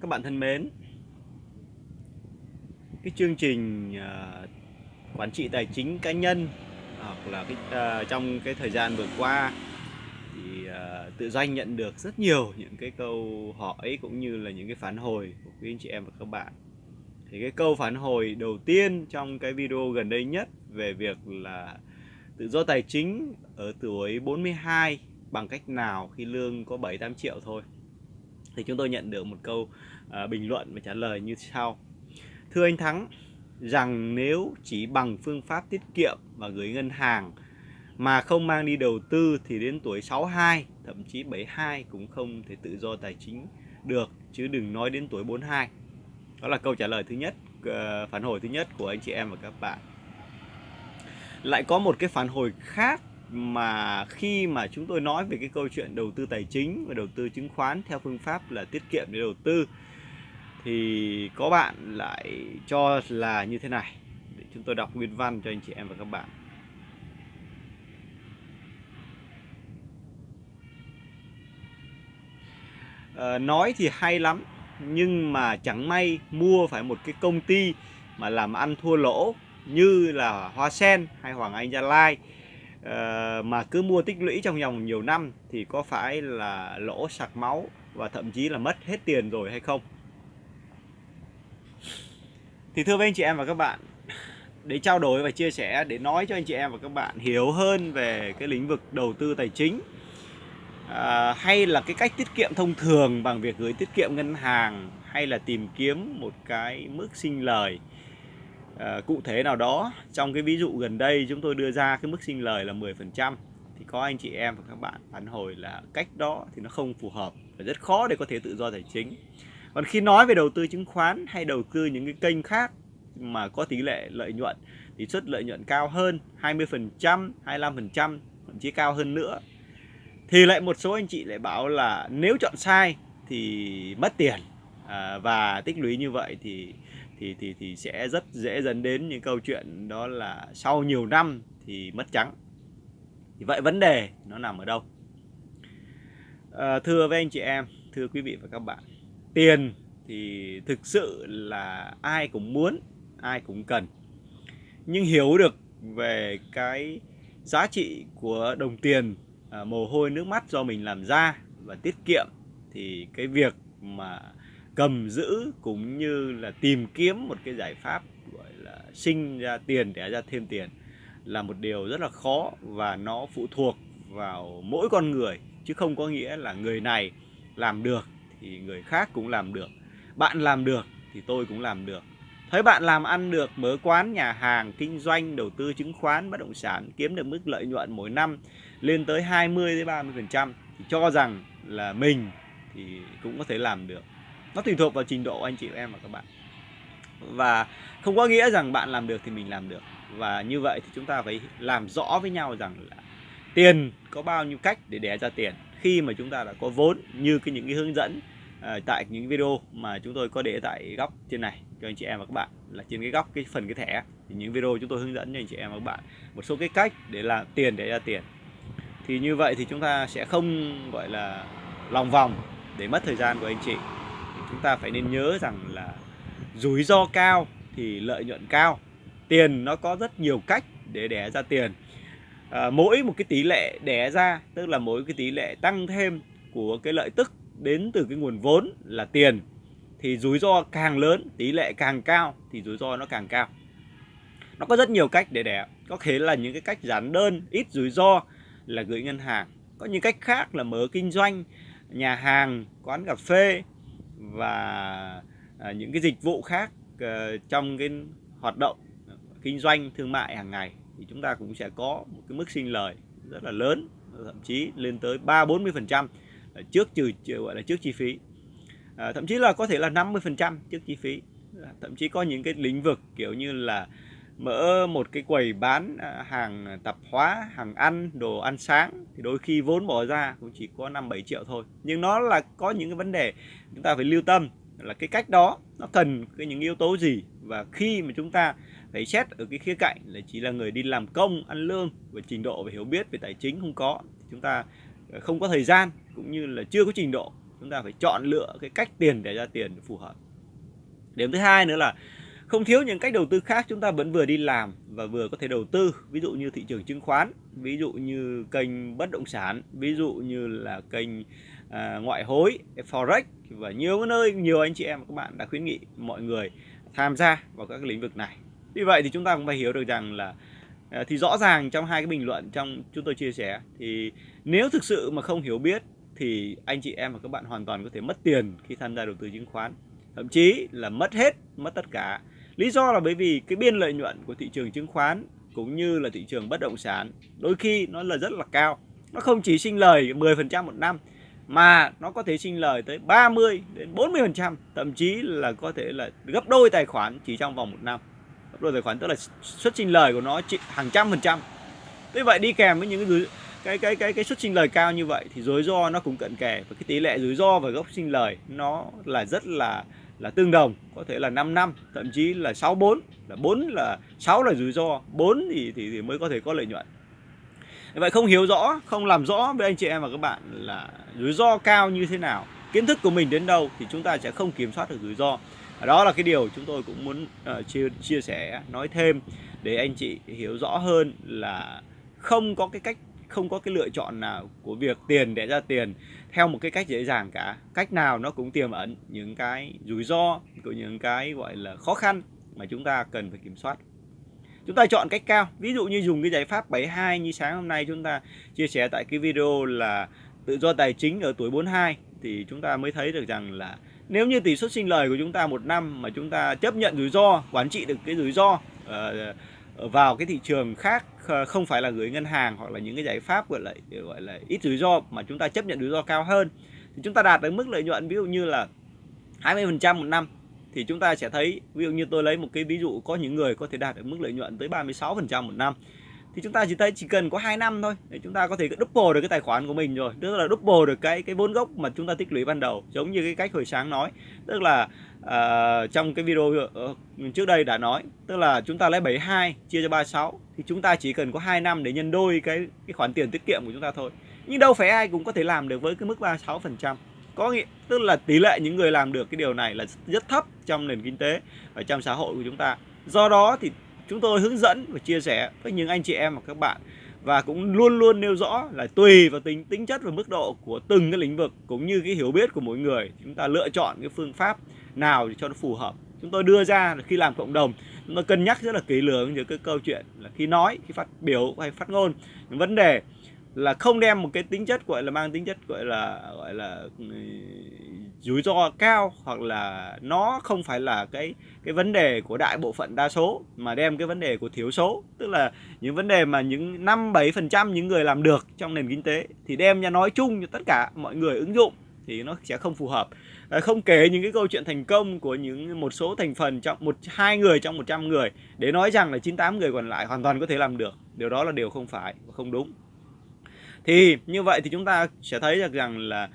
Các bạn thân mến, cái chương trình uh, quản trị tài chính cá nhân à, hoặc là cái uh, trong cái thời gian vừa qua thì uh, tự doanh nhận được rất nhiều những cái câu hỏi cũng như là những cái phản hồi của quý anh chị em và các bạn. Thì cái câu phản hồi đầu tiên trong cái video gần đây nhất về việc là tự do tài chính ở tuổi 42 bằng cách nào khi lương có 7 8 triệu thôi thì chúng tôi nhận được một câu à, bình luận và trả lời như sau. Thưa anh Thắng rằng nếu chỉ bằng phương pháp tiết kiệm và gửi ngân hàng mà không mang đi đầu tư thì đến tuổi 62 thậm chí 72 cũng không thể tự do tài chính được chứ đừng nói đến tuổi 42 đó là câu trả lời thứ nhất à, phản hồi thứ nhất của anh chị em và các bạn. Lại có một cái phản hồi khác mà khi mà chúng tôi nói về cái câu chuyện đầu tư tài chính và đầu tư chứng khoán theo phương pháp là tiết kiệm để đầu tư thì có bạn lại cho là như thế này. Để chúng tôi đọc nguyên văn cho anh chị em và các bạn. À, nói thì hay lắm nhưng mà chẳng may mua phải một cái công ty mà làm ăn thua lỗ như là Hoa Sen hay Hoàng Anh Gia Lai uh, mà cứ mua tích lũy trong vòng nhiều năm thì có phải là lỗ sặc máu và thậm chí là mất hết tiền rồi hay không? Thì thưa với anh chị em và các bạn, để trao đổi và chia sẻ để nói cho anh chị em và các bạn hiểu hơn về cái lĩnh vực đầu tư tài chính à, hay là cái cách tiết kiệm thông thường bằng việc gửi tiết kiệm ngân hàng hay là tìm kiếm một cái mức sinh lời uh, cụ thể nào đó trong cái ví dụ gần đây chúng tôi đưa ra cái mức sinh lời là 10% thì có anh chị em và các bạn phản hồi là cách đó thì nó không phù hợp và rất khó để có thể tự do tài chính. Còn khi nói về đầu tư chứng khoán hay đầu tư những cái kênh khác mà có tỷ lệ lợi nhuận thì suất lợi nhuận cao hơn 20% 25% thậm chí cao hơn nữa thì lại một số anh chị lại bảo là nếu chọn sai thì mất tiền. À, và tích lũy như vậy thì thì thì thì sẽ rất dễ dẫn đến những câu chuyện đó là sau nhiều năm thì mất trắng. Thì vậy vấn đề nó nằm ở đâu? À, thưa với anh chị em thưa quý vị và các bạn tiền thì thực sự là ai cũng muốn ai cũng cần. Nhưng hiểu được về cái giá trị của đồng tiền à, mồ hôi nước mắt do mình làm ra và tiết kiệm thì cái việc mà cầm giữ cũng như là tìm kiếm một cái giải pháp, gọi là, sinh ra tiền để ra thêm tiền là một điều rất là khó và nó phụ thuộc vào mỗi con người, chứ không có nghĩa là người này làm được thì người khác cũng làm được. Bạn làm được thì tôi cũng làm được. Thấy bạn làm ăn được, mở quán, nhà hàng, kinh doanh, đầu tư chứng khoán, bất động sản, kiếm được mức lợi nhuận mỗi năm lên tới 20 đến 30 phần trăm thì cho rằng là mình thì cũng có thể làm được nó tùy thuộc vào trình độ anh chị em và các bạn. Và không có nghĩa rằng bạn làm được thì mình làm được. Và như vậy thì chúng ta phải làm rõ với nhau rằng là tiền có bao nhiêu cách để đẻ ra tiền. Khi mà chúng ta đã có vốn như cái những cái hướng dẫn uh, tại những video mà chúng tôi có để tại góc trên này cho anh chị em và các bạn là trên cái góc cái phần cái thẻ thì những video chúng tôi hướng dẫn cho anh chị em và các bạn một số cái cách để làm tiền để ra tiền. Thì như vậy thì chúng ta sẽ không gọi là lòng vòng để mất thời gian của anh chị chúng ta phải nên nhớ rằng là rủi ro cao thì lợi nhuận cao. Tiền nó có rất nhiều cách để đẻ ra tiền. À, mỗi một cái tỷ lệ đẻ ra tức là mỗi cái tỷ lệ tăng thêm của cái lợi tức đến từ cái nguồn vốn là tiền thì rủi ro càng lớn tỷ lệ càng cao thì rủi ro nó càng cao. Nó có rất nhiều cách để đẻ. Có thể là những cái cách giản đơn ít rủi ro là gửi ngân hàng. Có những cách khác là mở kinh doanh nhà hàng quán cà phê và à, những cái dịch vụ khác ờ, trong cái hoạt động kinh doanh thương mại hàng ngày thì chúng ta cũng sẽ có một cái mức sinh lời rất là lớn thậm chí lên tới 3 40 phần trăm trước trừ gọi là trước chi phí. À, thậm chí là có thể là 50 phần trăm trước chi phí. Thậm chí có những cái lĩnh vực kiểu như là mở một cái quầy bán à, hàng tạp hóa, hàng ăn, đồ ăn sáng thì đôi khi vốn bỏ ra cũng chỉ có 5 7 triệu thôi. Nhưng nó là có những cái vấn đề chúng ta phải lưu tâm là cái cách đó nó cần cái những yếu tố gì và khi mà chúng ta phải xét ở cái khía cạnh là chỉ là người đi làm công, ăn lương và trình độ và hiểu biết về tài chính không có chúng ta à, không có thời gian cũng như là chưa có trình độ chúng ta phải chọn lựa cái cách tiền để ra tiền phù hợp điểm thứ hai nữa là không thiếu những cách đầu tư khác chúng ta vẫn vừa đi làm và vừa có thể đầu tư. Ví dụ như thị trường chứng khoán ví dụ như kênh bất động sản ví dụ như là kênh à, ngoại hối forex và nhiều nơi nhiều anh chị em và các bạn đã khuyến nghị mọi người tham gia vào các lĩnh vực này. Vì vậy thì chúng ta cũng phải hiểu được rằng là à, thì rõ ràng trong hai cái bình luận trong chúng tôi chia sẻ thì nếu thực sự mà không hiểu biết thì anh chị em và các bạn hoàn toàn có thể mất tiền khi tham gia đầu tư chứng khoán. Thậm chí là mất hết mất tất cả lý do là bởi vì cái biên lợi nhuận của thị trường chứng khoán cũng như là thị trường bất động sản đôi khi nó là rất là cao. Nó không chỉ sinh lời 10% một năm, mà nó có thể sinh lời tới 30 đến 40% thậm chí là có thể là gấp đôi tài khoản chỉ trong vòng một năm. Gấp đôi tài khoản tức là suất sinh lời của nó hàng trăm phần trăm. Thế vậy đi kèm với những cái cái cái cái cái suất sinh lời cao như vậy thì rủi ro nó cũng cận kề và cái tỷ lệ rủi ro và gốc sinh lời nó là rất là là tương đồng có thể là 5 năm thậm chí là 6 4 là 4 là 6 là rủi ro 4 thì, thì thì mới có thể có lợi nhuận. Vậy không hiểu rõ không làm rõ với anh chị em và các bạn là rủi ro cao như thế nào kiến thức của mình đến đâu thì chúng ta sẽ không kiểm soát được rủi ro. Đó là cái điều chúng tôi cũng muốn uh, chia chia sẻ nói thêm để anh chị hiểu rõ hơn là không có cái cách không có cái lựa chọn nào của việc tiền để ra tiền theo một cái cách dễ dàng cả. Cách nào nó cũng tiềm ẩn những cái rủi ro của những cái gọi là khó khăn mà chúng ta cần phải kiểm soát. Chúng ta chọn cách cao. Ví dụ như dùng cái giải pháp 72 như sáng hôm nay chúng ta chia sẻ tại cái video là tự do tài chính ở tuổi 42 thì chúng ta mới thấy được rằng là nếu như tỷ suất sinh lời của chúng ta một năm mà chúng ta chấp nhận rủi ro quản trị được cái rủi ro uh, vào cái thị trường khác không phải là gửi ngân hàng hoặc là những cái giải pháp, gọi là gọi là, ít rủi ro mà chúng ta chấp nhận rủi ro cao hơn. Thì chúng ta đạt được mức lợi nhuận ví dụ như là 20% một năm, thì chúng ta sẽ thấy, ví dụ như tôi lấy một cái ví dụ có những người có thể đạt được mức lợi nhuận tới 36% một năm thì chúng ta chỉ thấy chỉ cần có 2 năm thôi để chúng ta có thể double được cái tài khoản của mình rồi. Tức là double được cái cái vốn gốc mà chúng ta tích lũy ban đầu giống như cái cách hồi sáng nói. Tức là uh, trong cái video uh, trước đây đã nói tức là chúng ta lấy 72 chia cho 36 thì chúng ta chỉ cần có 2 năm để nhân đôi cái cái khoản tiền tiết kiệm của chúng ta thôi. Nhưng đâu phải ai cũng có thể làm được với cái mức 36 phần trăm. Có nghĩa tức là tỷ lệ những người làm được cái điều này là rất thấp trong nền kinh tế và trong xã hội của chúng ta. Do đó thì chúng tôi hướng dẫn và chia sẻ với những anh chị em và các bạn. Và cũng luôn luôn nêu rõ là tùy vào tính tính chất và mức độ của từng cái lĩnh vực cũng như cái hiểu biết của mỗi người, chúng ta lựa chọn cái phương pháp nào cho nó phù hợp. Chúng tôi đưa ra là khi làm cộng đồng, chúng tôi cân nhắc rất là kỹ lưỡng những cái câu chuyện là khi nói, khi phát biểu hay phát ngôn. Những vấn đề là không đem một cái tính chất, gọi là mang tính chất, gọi là gọi là ừ, rủi ro cao hoặc là nó không phải là cái cái vấn đề của đại bộ phận đa số mà đem cái vấn đề của thiểu số. Tức là những vấn đề mà những năm bảy phần trăm những người làm được trong nền kinh tế thì đem ra nói chung cho tất cả mọi người ứng dụng thì nó sẽ không phù hợp. À, không kể những cái câu chuyện thành công của những một số thành phần trong một, hai người trong 100 người để nói rằng là 98 người còn lại hoàn toàn có thể làm được. Điều đó là điều không phải và không đúng. Thì như vậy thì chúng ta sẽ thấy được rằng là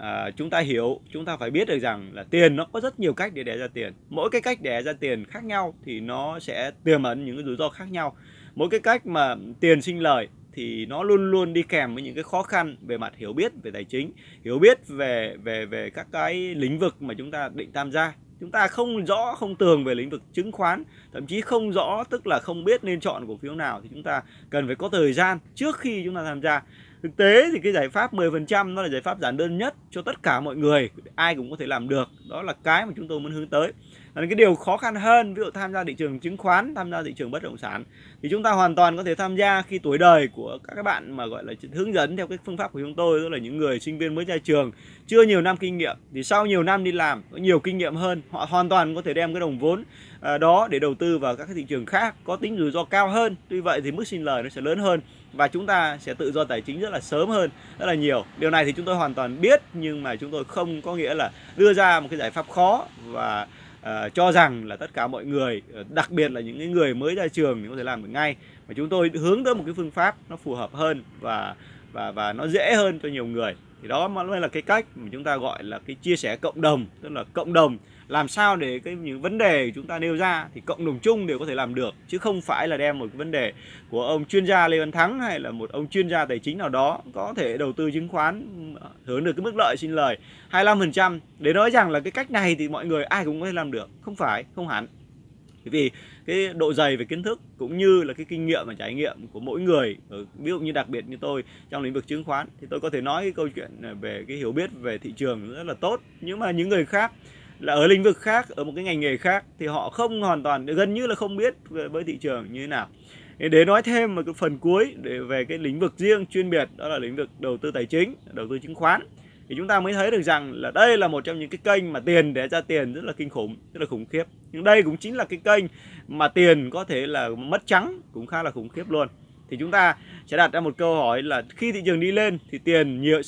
à, chúng ta hiểu chúng ta phải biết được rằng là tiền nó có rất nhiều cách để đẻ ra tiền. Mỗi cái cách đẻ ra tiền khác nhau thì nó sẽ tiềm ẩn những cái rủi ro khác nhau. Mỗi cái cách mà tiền sinh lời thì nó luôn luôn đi kèm với những cái khó khăn về mặt hiểu biết về tài chính hiểu biết về về về các cái lĩnh vực mà chúng ta định tham gia. Chúng ta không rõ không tường về lĩnh vực chứng khoán thậm chí không rõ tức là không biết nên chọn cổ phiếu nào thì chúng ta cần phải có thời gian trước khi chúng ta tham gia thực tế thì cái giải pháp 10% nó là giải pháp giản đơn nhất cho tất cả mọi người. Ai cũng có thể làm được. Đó là cái mà chúng tôi muốn hướng tới còn cái điều khó khăn hơn, ví dụ tham gia thị trường chứng khoán, tham gia thị trường bất động sản, thì chúng ta hoàn toàn có thể tham gia khi tuổi đời của các các bạn mà, gọi là hướng dẫn theo cái phương pháp của chúng tôi, tức là những người sinh viên mới ra trường, chưa nhiều năm kinh nghiệm, thì sau nhiều năm đi làm, có nhiều kinh nghiệm hơn, họ hoàn toàn có thể đem cái đồng vốn à, đó để đầu tư vào các cái thị trường khác, có tính rủi ro cao hơn. Tuy vậy thì mức sinh lời nó sẽ lớn hơn và chúng ta sẽ tự do tài chính rất là sớm hơn, rất là nhiều. Điều này thì chúng tôi hoàn toàn biết, nhưng mà chúng tôi không có nghĩa là đưa ra một cái giải pháp khó và Ờ, cho rằng là tất cả mọi người ờ, đặc biệt là những người mới ra trường thì có thể làm được ngay. Mà chúng tôi hướng tới một cái phương pháp nó phù hợp hơn và và và nó dễ hơn cho nhiều người. Thì đó mới là cái cách mà chúng ta gọi là cái chia sẻ cộng đồng, tức là cộng đồng làm sao để cái những vấn đề chúng ta nêu ra thì cộng đồng chung đều có thể làm được, chứ không phải là đem một cái vấn đề của ông chuyên gia Lê Văn Thắng hay là một ông chuyên gia tài chính nào đó có thể đầu tư chứng khoán hưởng được cái mức lợi xin lời. 25% để nói rằng là cái cách này thì mọi người ai cũng có thể làm được, không phải, không hẳn. Vì cái độ dày về kiến thức cũng như là cái kinh nghiệm và trải nghiệm của mỗi người ờ, ví dụ như đặc biệt như tôi trong lĩnh vực chứng khoán, thì tôi có thể nói cái câu chuyện về cái hiểu biết về thị trường rất là tốt. Nhưng mà những người khác là ở lĩnh vực khác, ở một cái ngành nghề khác, thì họ không hoàn toàn, gần như là không biết với thị trường như thế nào. Để nói thêm một cái phần cuối để về cái lĩnh vực riêng chuyên biệt, đó là lĩnh vực đầu tư tài chính, đầu tư chứng khoán, thì chúng ta mới thấy được rằng là đây là một trong những cái kênh mà tiền để ra tiền rất là kinh khủng, rất là khủng khiếp. Nhưng đây cũng chính là cái kênh mà tiền có thể là mất trắng cũng khá là khủng khiếp luôn. Thì chúng ta sẽ đặt ra một câu hỏi là khi thị trường đi lên thì tiền nhiều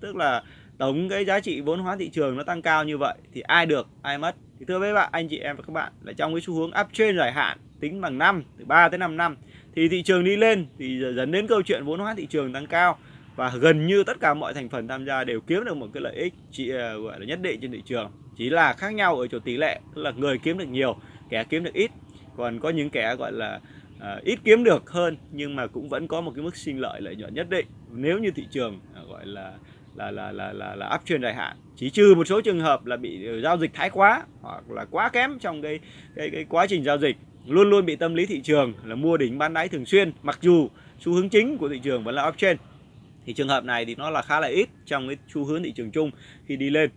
tức là tổng cái giá trị vốn hóa thị trường nó tăng cao như vậy thì ai được ai mất. Thì thưa với bạn anh chị em và các bạn là trong cái xu hướng uptrend dài hạn tính bằng năm từ 3 tới 5 năm thì thị trường đi lên thì dẫn đến câu chuyện vốn hóa thị trường tăng cao. Và gần như tất cả mọi thành phần tham gia đều kiếm được một cái lợi ích chỉ ờ, gọi là nhất định trên thị trường. Chỉ là khác nhau ở chỗ tỷ lệ tức là người kiếm được nhiều kẻ kiếm được ít. Còn có những kẻ gọi là à, ít kiếm được hơn nhưng mà cũng vẫn có một cái mức sinh lợi lợi nhuận nhất định. Nếu như thị trường à, gọi là là là là là, là uptrend dài hạn. Chỉ trừ một số trường hợp là bị ờ, giao dịch thái quá hoặc là quá kém trong cái cái cái quá trình giao dịch. Luôn luôn bị tâm lý thị trường là mua đỉnh bán đáy thường xuyên mặc dù xu hướng chính của thị trường vẫn là uptrend thì trường hợp này thì nó là khá là ít trong cái xu hướng thị trường chung khi đi lên.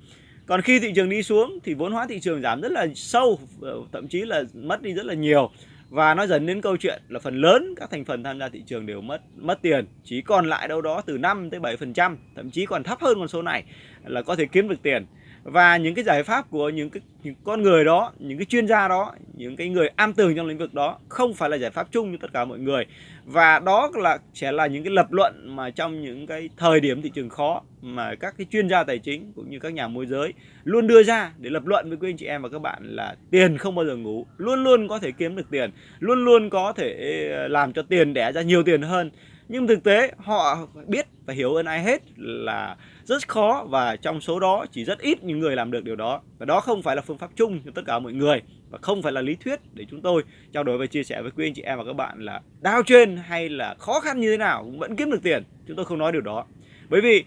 Còn khi thị trường đi xuống thì vốn hóa thị trường giảm rất là sâu ờ, thậm chí là mất đi rất là nhiều và nó dẫn đến câu chuyện là phần lớn các thành phần tham gia thị trường đều mất mất tiền. Chỉ còn lại đâu đó từ 5 tới 7 phần trăm, thậm chí còn thấp hơn con số này là có thể kiếm được tiền và những cái giải pháp của những cái, những con người đó, những cái chuyên gia đó, những cái người am tường trong lĩnh vực đó không phải là giải pháp chung cho tất cả mọi người. Và đó là, sẽ là những cái lập luận mà trong những cái thời điểm thị trường khó mà các cái chuyên gia tài chính cũng như các nhà môi giới luôn đưa ra để lập luận với quý anh chị em và các bạn là tiền không bao giờ ngủ, luôn luôn có thể kiếm được tiền, luôn luôn có thể ờ, làm cho tiền đẻ ra nhiều tiền hơn nhưng thực tế họ biết và hiểu hơn ai hết là rất khó và trong số đó chỉ rất ít những người làm được điều đó. Và đó không phải là phương pháp chung cho tất cả mọi người và không phải là lý thuyết để chúng tôi trao đổi và chia sẻ với quý anh chị em và các bạn là đau trên hay là khó khăn như thế nào cũng vẫn kiếm được tiền. Chúng tôi không nói điều đó. Bởi vì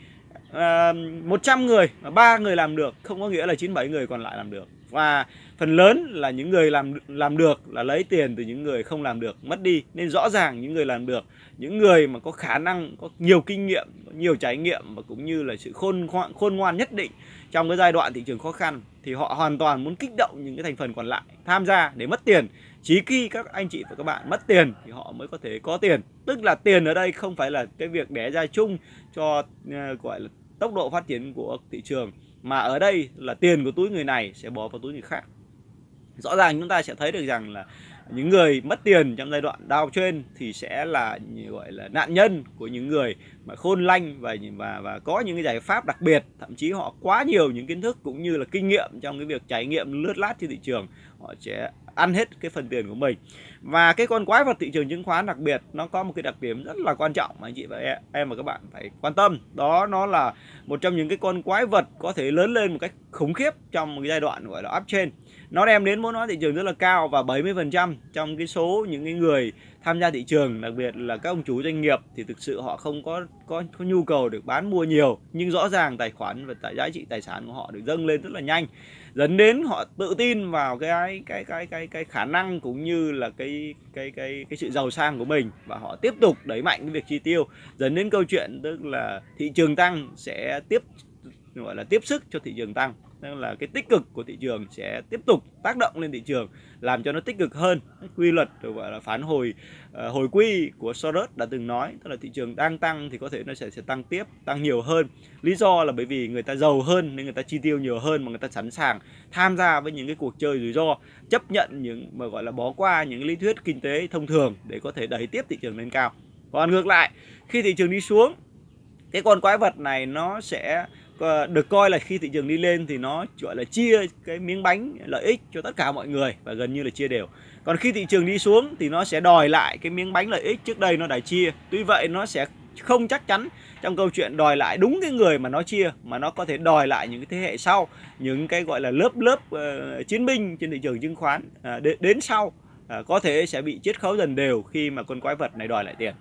ờ, uh, 100 người mà ba người làm được không có nghĩa là 97 người còn lại làm được. Và phần lớn là những người làm làm được là lấy tiền từ những người không làm được mất đi. Nên rõ ràng những người làm được những người mà có khả năng có nhiều kinh nghiệm có nhiều trải nghiệm và cũng như là sự khôn ngoan khôn ngoan nhất định trong cái giai đoạn thị trường khó khăn thì họ hoàn toàn muốn kích động những cái thành phần còn lại tham gia để mất tiền. Chỉ khi các anh chị và các bạn mất tiền thì họ mới có thể có tiền. Tức là tiền ở đây không phải là cái việc đẻ ra chung cho uh, gọi là tốc độ phát triển của thị trường mà ở đây là tiền của túi người này sẽ bỏ vào túi người khác. Rõ ràng chúng ta sẽ thấy được rằng là những người mất tiền trong giai đoạn đau trên thì sẽ là, gọi là, nạn nhân của những người mà khôn lanh và và và có những cái giải pháp đặc biệt. Thậm chí họ quá nhiều những kiến thức cũng như là kinh nghiệm trong cái việc trải nghiệm lướt lát trên thị trường, họ sẽ ăn hết cái phần tiền của mình. Và cái con quái vật thị trường chứng khoán đặc biệt, nó có một cái đặc điểm rất là quan trọng mà anh chị và em và các bạn phải quan tâm. Đó, nó là một trong những cái con quái vật có thể lớn lên một cách khủng khiếp trong một cái giai đoạn, gọi là, uptrend nó đem đến vốn hóa thị trường rất là cao và 70% trong cái số những cái người tham gia thị trường đặc biệt là các ông chủ doanh nghiệp thì thực sự họ không có có, có nhu cầu được bán mua nhiều. Nhưng rõ ràng tài khoản và tại giá trị tài sản của họ được dâng lên rất là nhanh dẫn đến họ tự tin vào cái cái cái cái cái khả năng cũng như là cái cái cái cái sự giàu sang của mình. Và họ tiếp tục đẩy mạnh cái việc chi tiêu dẫn đến câu chuyện tức là thị trường tăng sẽ tiếp gọi là tiếp sức cho thị trường tăng nên là cái tích cực của thị trường sẽ tiếp tục tác động lên thị trường làm cho nó tích cực hơn. Quy luật được gọi là phản hồi uh, hồi quy của Soros đã từng nói tức là thị trường đang tăng thì có thể nó sẽ sẽ tăng tiếp tăng nhiều hơn. Lý do là bởi vì người ta giàu hơn nên người ta chi tiêu nhiều hơn mà người ta sẵn sàng tham gia với những cái cuộc chơi rủi ro chấp nhận những mà gọi là bỏ qua những lý thuyết kinh tế thông thường để có thể đẩy tiếp thị trường lên cao. Còn ngược lại khi thị trường đi xuống cái con quái vật này nó sẽ Ờ, được coi là khi thị trường đi lên thì nó gọi là chia cái miếng bánh lợi ích cho tất cả mọi người và gần như là chia đều. Còn khi thị trường đi xuống thì nó sẽ đòi lại cái miếng bánh lợi ích trước đây nó đã chia. Tuy vậy nó sẽ không chắc chắn trong câu chuyện đòi lại đúng cái người mà nó chia mà nó có thể đòi lại những cái thế hệ sau những cái gọi là lớp lớp uh, chiến binh trên thị trường chứng khoán ờ, uh, đến, đến sau uh, có thể sẽ bị chiết khấu dần đều khi mà con quái vật này đòi lại tiền.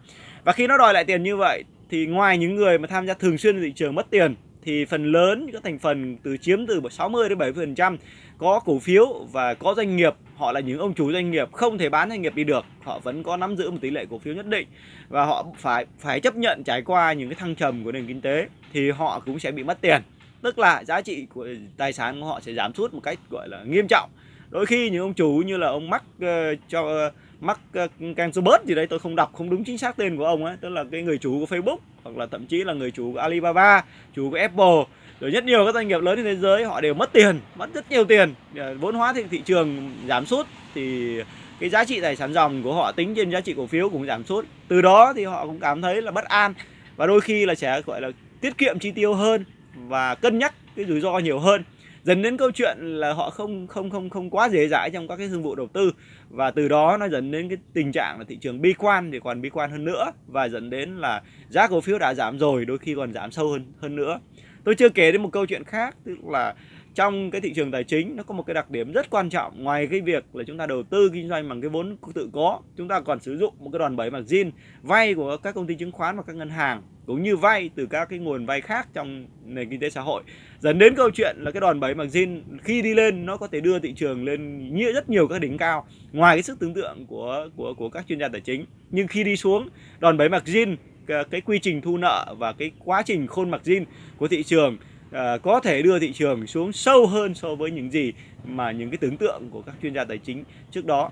Và khi nó đòi lại tiền như vậy thì ngoài những người mà tham gia thường xuyên thị trường mất tiền thì phần lớn các thành phần từ chiếm từ 60 đến 70% có cổ phiếu và có doanh nghiệp họ là những ông chủ doanh nghiệp không thể bán doanh nghiệp đi được. Họ vẫn có nắm giữ một tỷ lệ cổ phiếu nhất định và họ phải phải chấp nhận trải qua những cái thăng trầm của nền kinh tế thì họ cũng sẽ bị mất tiền. Tức là giá trị của tài sản của họ sẽ giảm sút một cách gọi là nghiêm trọng. Đôi khi những ông chủ như là ông mắc uh, ờ, cho uh, mắc Mark ờ, bớt gì đấy tôi không đọc không đúng chính xác tên của ông ấy tức là cái người chủ của Facebook hoặc là thậm chí là người chủ của Alibaba chủ của Apple. Rồi rất nhiều các doanh nghiệp lớn trên thế giới họ đều mất tiền mất rất nhiều tiền. Ờ, vốn hóa thị, thị trường giảm sút thì cái giá trị tài sản dòng của họ tính trên giá trị cổ phiếu cũng giảm sút. Từ đó thì họ cũng cảm thấy là bất an và đôi khi là sẽ gọi là tiết kiệm chi tiêu hơn và cân nhắc cái rủi ro nhiều hơn dần đến câu chuyện là họ không không không không quá dễ dãi trong các cái thương vụ đầu tư. Và từ đó nó dẫn đến cái tình trạng là thị trường bi quan thì còn bi quan hơn nữa. Và dẫn đến là giá cổ phiếu đã giảm rồi, đôi khi còn giảm sâu hơn hơn nữa. Tôi chưa kể đến một câu chuyện khác, tức là trong cái thị trường tài chính, nó có một cái đặc điểm rất quan trọng. Ngoài cái việc là chúng ta đầu tư kinh doanh bằng cái vốn tự có, chúng ta còn sử dụng một cái đòn bẩy margin vay của các công ty chứng khoán và các ngân hàng cũng như vay từ các cái nguồn vay khác trong nền kinh tế xã hội. Dẫn đến câu chuyện là cái đòn bẩy margin khi đi lên nó có thể đưa thị trường lên như rất nhiều các đỉnh cao ngoài cái sức tưởng tượng của của của các chuyên gia tài chính. Nhưng khi đi xuống đòn bẩy margin cái quy trình thu nợ và cái quá trình khôn margin của thị trường à, có thể đưa thị trường xuống sâu hơn so với những gì mà những cái tưởng tượng của các chuyên gia tài chính trước đó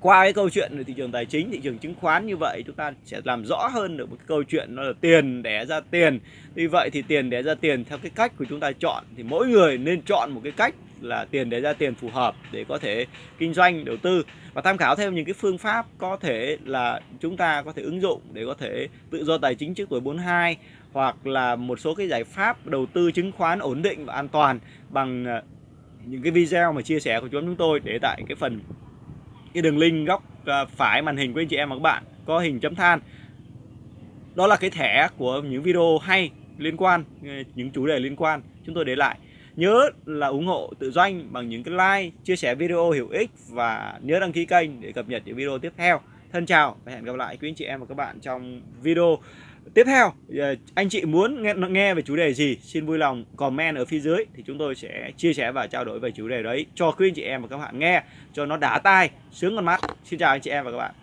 qua cái câu chuyện về thị trường tài chính, thị trường chứng khoán như vậy, chúng ta sẽ làm rõ hơn được một cái câu chuyện nó là tiền đẻ ra tiền. Vì vậy thì tiền đẻ ra tiền theo cái cách của chúng ta chọn thì mỗi người nên chọn một cái cách là tiền để ra tiền phù hợp để có thể kinh doanh, đầu tư và tham khảo thêm những cái phương pháp có thể là chúng ta có thể ứng dụng để có thể tự do tài chính trước tuổi 42 hoặc là một số cái giải pháp đầu tư chứng khoán ổn định và an toàn bằng ờ, những cái video mà chia sẻ của chúng tôi để tại cái phần cái đường link góc à, phải màn hình của anh chị em và các bạn có hình chấm than. Đó là cái thẻ của những video hay liên quan à, những chủ đề liên quan. Chúng tôi để lại. Nhớ là ủng hộ tự doanh bằng những cái like, chia sẻ video hữu ích và nhớ đăng ký kênh để cập nhật những video tiếp theo. Thân chào và hẹn gặp lại quý anh chị em và các bạn trong video tiếp theo ờ, anh chị muốn nghe, nghe về chủ đề gì? Xin vui lòng comment ở phía dưới thì chúng tôi sẽ chia sẻ và trao đổi về chủ đề đấy cho quý anh chị em và các bạn nghe cho nó đã tai sướng con mắt. Xin chào anh chị em và các bạn.